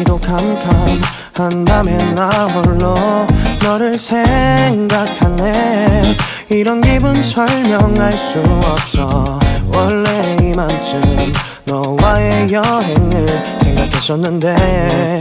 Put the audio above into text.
날씨도 캄캄한 밤에 나 홀로 너를 생각하네. 이런 기분 설명할 수 없어. 원래 이맘쯤 너와의 여행을 생각했었는데